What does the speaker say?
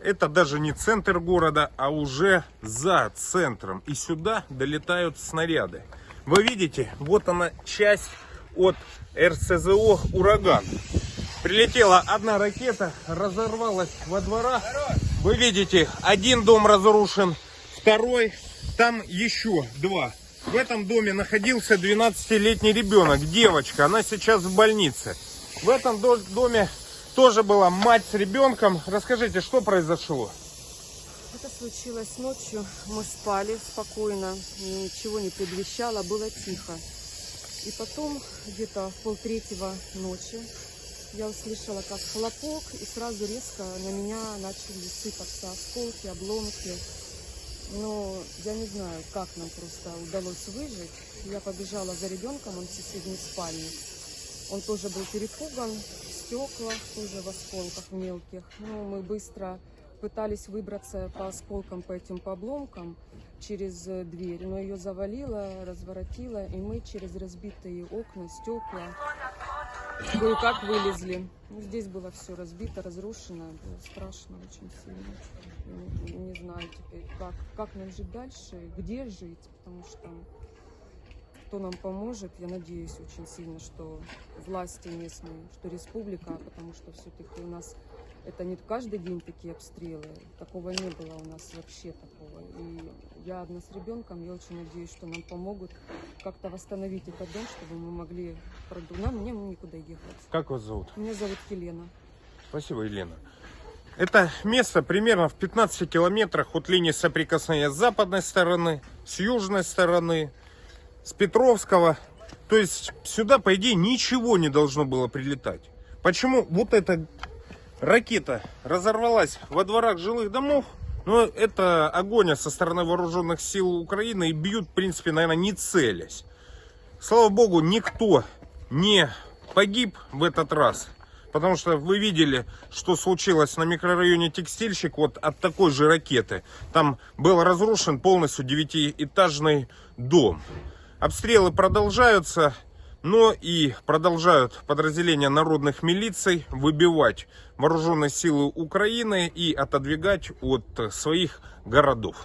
Это даже не центр города, а уже за центром. И сюда долетают снаряды. Вы видите, вот она часть от РСЗО «Ураган». Прилетела одна ракета, разорвалась во дворах. Вы видите, один дом разрушен, второй, там еще два. В этом доме находился 12-летний ребенок, девочка, она сейчас в больнице. В этом до- доме тоже была мать с ребенком. Расскажите, что произошло? Это случилось ночью. Мы спали спокойно, ничего не предвещало, было тихо. И потом, где-то в полтретьего ночи, я услышала как хлопок, и сразу резко на меня начали сыпаться осколки, обломки. Но я не знаю, как нам просто удалось выжить. Я побежала за ребенком, он в соседней спальне. Он тоже был перепуган, стеклах, тоже в осколках мелких. Ну, мы быстро пытались выбраться по осколкам, по этим по обломкам через э, дверь, но ее завалило, разворотило, и мы через разбитые окна, стекла кое-как вылезли. Ну, здесь было все разбито, разрушено, было страшно очень сильно. Не, не знаю теперь, как, как нам жить дальше, где жить, потому что кто нам поможет, я надеюсь очень сильно, что власти местные, что республика, потому что все-таки у нас это не каждый день такие обстрелы, такого не было у нас вообще такого. И я одна с ребенком, я очень надеюсь, что нам помогут как-то восстановить этот дом, чтобы мы могли продумать. Нам мне никуда ехать. Как вас зовут? Меня зовут Елена. Спасибо, Елена. Это место примерно в 15 километрах от линии соприкосновения с западной стороны, с южной стороны, с Петровского. То есть сюда, по идее, ничего не должно было прилетать. Почему вот эта ракета разорвалась во дворах жилых домов? Но это огонь со стороны вооруженных сил Украины и бьют, в принципе, наверное, не целясь. Слава богу, никто не погиб в этот раз. Потому что вы видели, что случилось на микрорайоне Текстильщик вот от такой же ракеты. Там был разрушен полностью девятиэтажный дом. Обстрелы продолжаются, но и продолжают подразделения народных милиций выбивать вооруженные силы Украины и отодвигать от своих городов.